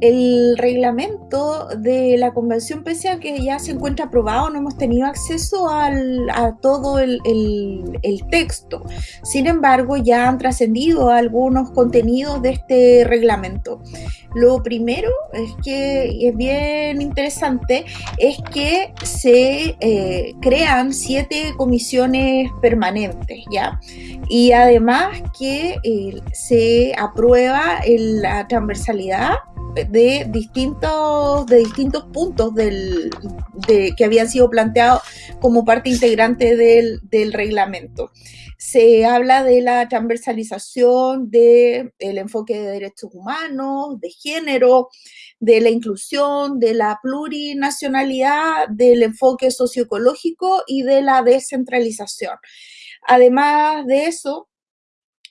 el reglamento de la convención, pese a que ya se encuentra aprobado, no hemos tenido acceso al, a todo el, texto. Sin embargo, ya han trascendido algunos contenidos de este reglamento. Lo primero es que es bien interesante, es que se eh, crean siete comisiones permanentes, ¿ya? Y además que eh, se aprueba la transversalidad de distintos, de distintos puntos del, de, que habían sido planteados como parte integrante del, del reglamento. Se habla de la transversalización del el enfoque de derechos humanos, de género, de la inclusión, de la plurinacionalidad, del enfoque socioecológico y de la descentralización. Además de eso,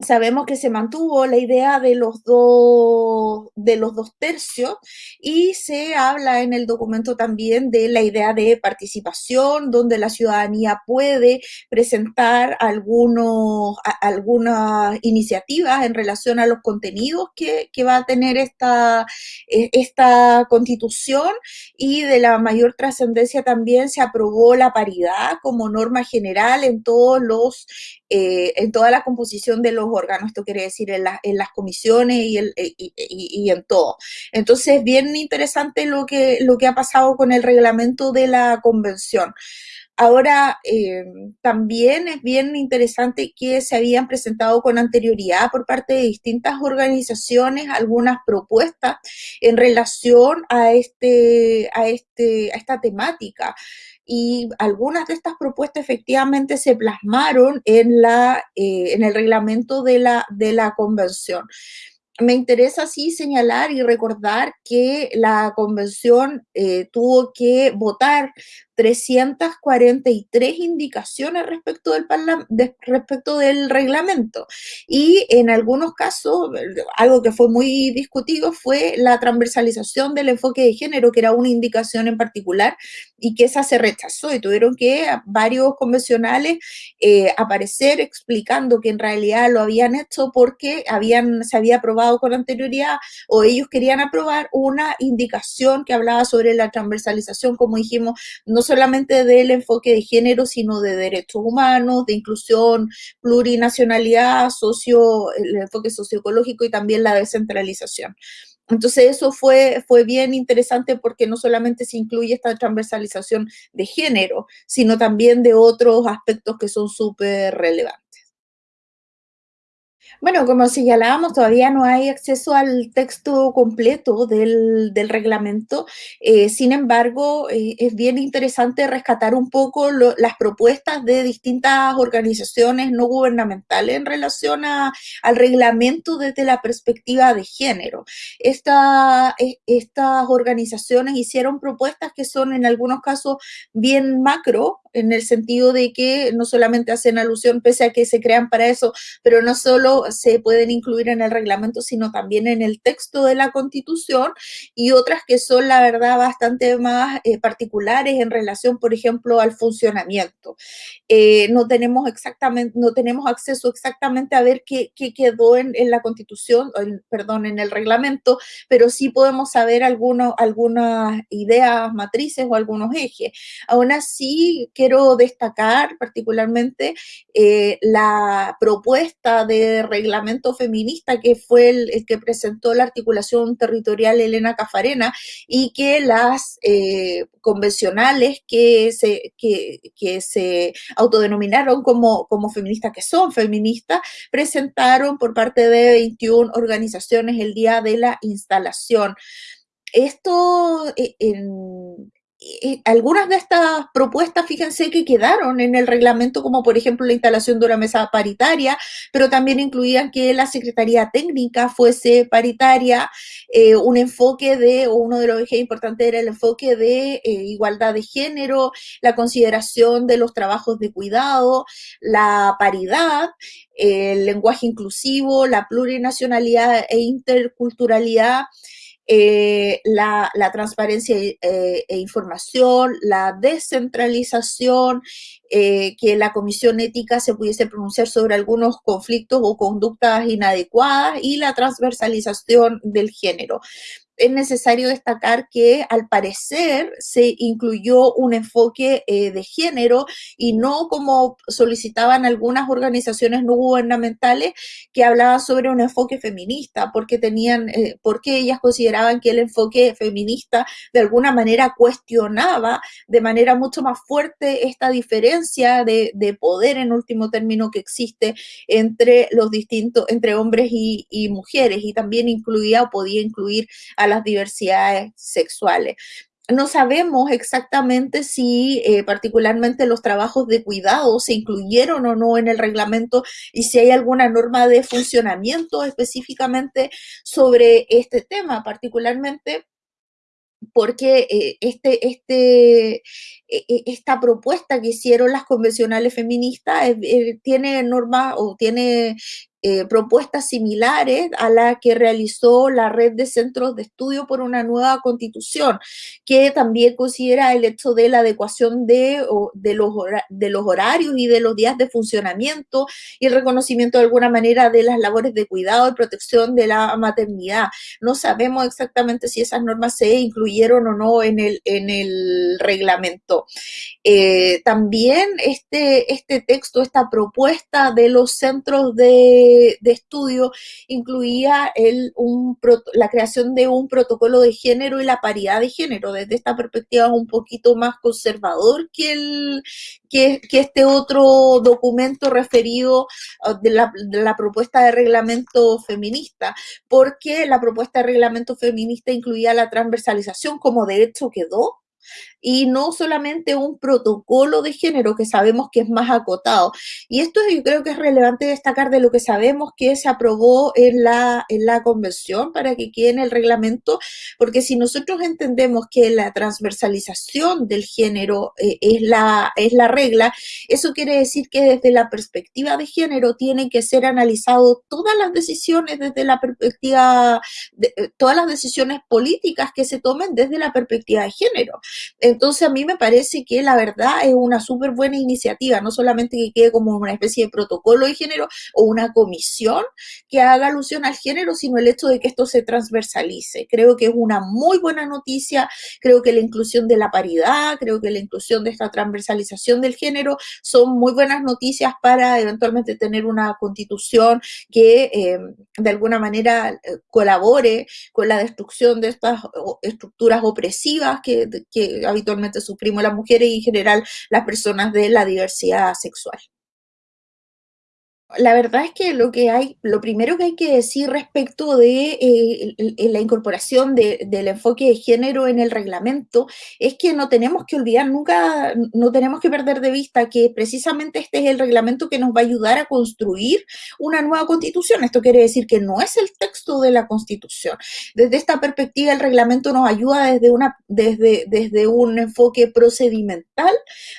sabemos que se mantuvo la idea de los dos de los dos tercios y se habla en el documento también de la idea de participación donde la ciudadanía puede presentar algunos algunas iniciativas en relación a los contenidos que, que va a tener esta e, esta constitución y de la mayor trascendencia también se aprobó la paridad como norma general en todos los eh, en toda la composición de los órganos, esto quiere decir en, las comisiones y, y, en todo. Entonces, bien interesante lo que, lo que ha pasado con el reglamento de la convención. Ahora, eh, también es bien interesante que se habían presentado con anterioridad por parte de distintas organizaciones algunas propuestas en relación a, este, a, este, a esta temática y algunas de estas propuestas efectivamente se plasmaron en, la, eh, en el reglamento de la, de la convención. Me interesa sí señalar y recordar que la convención eh, tuvo que votar 343 indicaciones respecto del, respecto del reglamento. Y en algunos casos, algo que fue muy discutido fue la transversalización del enfoque de género, que era una indicación en particular, y que esa se rechazó y tuvieron que varios convencionales eh, aparecer explicando que en realidad lo habían hecho porque habían, se había aprobado con anterioridad o ellos querían aprobar una indicación que hablaba sobre la transversalización, como dijimos, no solamente del enfoque de género, sino de derechos humanos, de inclusión, plurinacionalidad, socio, el enfoque socioecológico y también la descentralización. Entonces eso fue, fue bien interesante porque no solamente se incluye esta transversalización de género, sino también de otros aspectos que son súper relevantes. Bueno, como señalábamos, todavía no hay acceso al texto completo del, reglamento. Eh, sin embargo, eh, es bien interesante rescatar un poco las propuestas de distintas organizaciones no gubernamentales en relación al reglamento desde la perspectiva de género. E, estas organizaciones hicieron propuestas que son en algunos casos bien macro, en el sentido de que no solamente hacen alusión, pese a que se crean para eso, pero no solo se pueden incluir en el reglamento, sino también en el texto de la Constitución, y otras que son, la verdad, bastante más eh, particulares en relación, por ejemplo, al funcionamiento. Eh, no tenemos exactamente, no tenemos acceso exactamente a ver qué, quedó en, la Constitución, perdón, en el reglamento, pero sí podemos saber algunos, algunas ideas matrices o algunos ejes. Aún así, quiero destacar particularmente eh, la propuesta de reglamento feminista que fue el, que presentó la articulación territorial Elena Cafarena y que las eh, convencionales que se, que, se autodenominaron como, como feministas, que son feministas, presentaron por parte de 21 organizaciones el día de la instalación. Esto eh, algunas de estas propuestas, fíjense que quedaron en el reglamento, como por ejemplo la instalación de una mesa paritaria, pero también incluían que la Secretaría Técnica fuese paritaria, eh, un enfoque de, o uno de los ejes importantes era el enfoque de eh, igualdad de género, la consideración de los trabajos de cuidado, la paridad, el lenguaje inclusivo, la plurinacionalidad e interculturalidad, eh, la, transparencia eh, e información, la descentralización, eh, que la comisión ética se pudiese pronunciar sobre algunos conflictos o conductas inadecuadas y la transversalización del género. Es necesario destacar que al parecer se incluyó un enfoque eh, de género y no como solicitaban algunas organizaciones no gubernamentales que hablaban sobre un enfoque feminista, porque tenían, eh, porque ellas consideraban que el enfoque feminista de alguna manera cuestionaba de manera mucho más fuerte esta diferencia de, poder en último término que existe entre los distintos, entre hombres y, y mujeres, y también incluía o podía incluir a las diversidades sexuales. No sabemos exactamente si eh, particularmente los trabajos de cuidado se incluyeron o no en el reglamento y si hay alguna norma de funcionamiento específicamente sobre este tema, particularmente porque eh, este, este, e, e, esta propuesta que hicieron las convencionales feministas eh, tiene normas o tiene eh, propuestas similares a la que realizó la red de centros de estudio por una nueva constitución, que también considera el hecho de la adecuación de, los, horarios y de los días de funcionamiento y el reconocimiento de alguna manera de las labores de cuidado y protección de la maternidad. No sabemos exactamente si esas normas se incluyeron o no en el, en el reglamento. Eh, también este, este texto, esta propuesta de los centros de de, estudio incluía el, un, la creación de un protocolo de género y la paridad de género. Desde esta perspectiva un poquito más conservador que, el, que, este otro documento referido uh, de la, de la propuesta de reglamento feminista, porque la propuesta de reglamento feminista incluía la transversalización como de hecho quedó y no solamente un protocolo de género que sabemos que es más acotado. Y esto yo creo que es relevante destacar de lo que sabemos que se aprobó en la, en la convención para que quede en el reglamento, porque si nosotros entendemos que la transversalización del género eh, es, la, es la regla, eso quiere decir que desde la perspectiva de género tienen que ser analizados todas las decisiones desde la perspectiva, de, eh, todas las decisiones políticas que se tomen desde la perspectiva de género. Entonces a mí me parece que la verdad es una súper buena iniciativa, no solamente que quede como una especie de protocolo de género o una comisión que haga alusión al género, sino el hecho de que esto se transversalice. Creo que es una muy buena noticia, creo que la inclusión de la paridad, creo que la inclusión de esta transversalización del género son muy buenas noticias para eventualmente tener una constitución que eh, de alguna manera eh, colabore con la destrucción de estas estructuras opresivas que habitualmente sufrimos las mujeres y en general las personas de la diversidad sexual la verdad es que lo que hay, lo primero que hay que decir respecto de eh, la incorporación del enfoque de género en el reglamento es que no tenemos que olvidar nunca, no tenemos que perder de vista que precisamente este es el reglamento que nos va a ayudar a construir una nueva constitución. Esto quiere decir que no es el texto de la constitución. Desde esta perspectiva, el reglamento nos ayuda desde, una, desde, desde un enfoque procedimental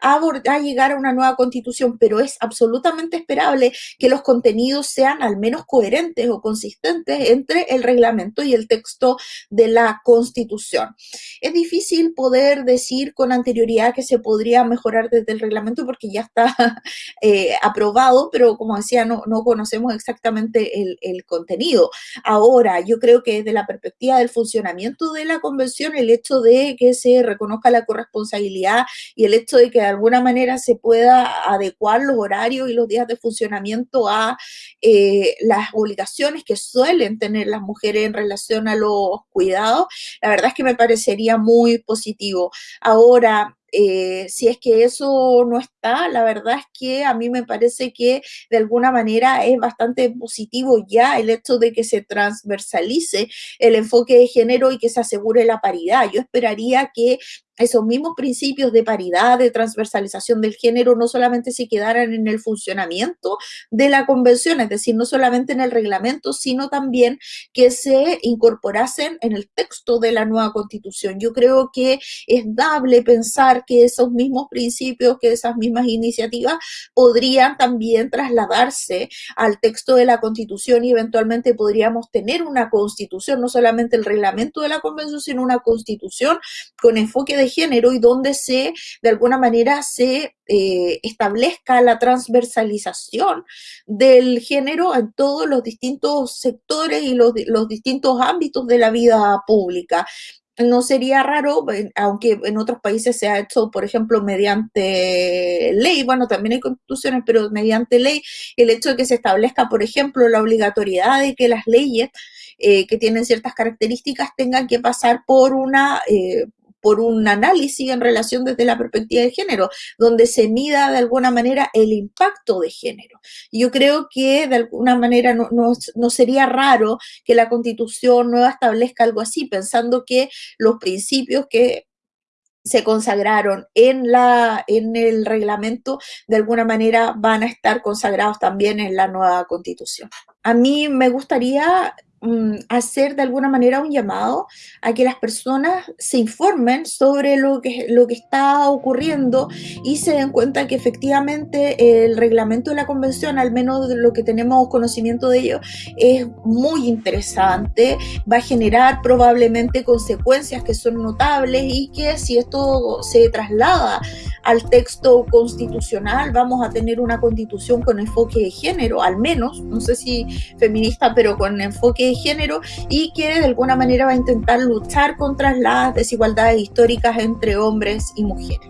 a, a llegar a una nueva constitución, pero es absolutamente esperable que los contenidos sean al menos coherentes o consistentes entre el reglamento y el texto de la Constitución. Es difícil poder decir con anterioridad que se podría mejorar desde el reglamento porque ya está eh, aprobado, pero como decía, no, no conocemos exactamente el, el contenido. Ahora, yo creo que desde la perspectiva del funcionamiento de la convención, el hecho de que se reconozca la corresponsabilidad y el hecho de que de alguna manera se pueda adecuar los horarios y los días de funcionamiento a eh, las obligaciones que suelen tener las mujeres en relación a los cuidados, la verdad es que me parecería muy positivo. Ahora, eh, si es que eso no está, la verdad es que a mí me parece que de alguna manera es bastante positivo ya el hecho de que se transversalice el enfoque de género y que se asegure la paridad. Yo esperaría que esos mismos principios de paridad, de transversalización del género, no solamente se quedaran en el funcionamiento de la convención, es decir, no solamente en el reglamento, sino también que se incorporasen en el texto de la nueva constitución. Yo creo que es dable pensar que esos mismos principios, que esas mismas iniciativas podrían también trasladarse al texto de la constitución y eventualmente podríamos tener una constitución, no solamente el reglamento de la convención, sino una constitución con enfoque de género y donde se, de alguna manera, se eh, establezca la transversalización del género en todos los distintos sectores y los, los distintos ámbitos de la vida pública. No sería raro, aunque en otros países se ha hecho, por ejemplo, mediante ley, bueno, también hay constituciones, pero mediante ley, el hecho de que se establezca, por ejemplo, la obligatoriedad de que las leyes eh, que tienen ciertas características tengan que pasar por una... Eh, por un análisis en relación desde la perspectiva de género, donde se mida de alguna manera el impacto de género. Yo creo que de alguna manera no, sería raro que la constitución nueva establezca algo así, pensando que los principios que se consagraron en, la, en el reglamento, de alguna manera van a estar consagrados también en la nueva constitución. A mí me gustaría hacer de alguna manera un llamado a que las personas se informen sobre lo que, lo que está ocurriendo y se den cuenta que efectivamente el reglamento de la convención, al menos de lo que tenemos conocimiento de ello, es muy interesante, va a generar probablemente consecuencias que son notables y que si esto se traslada al texto constitucional, vamos a tener una constitución con enfoque de género, al menos, no sé si feminista, pero con enfoque género y que de alguna manera va a intentar luchar contra las desigualdades históricas entre hombres y mujeres.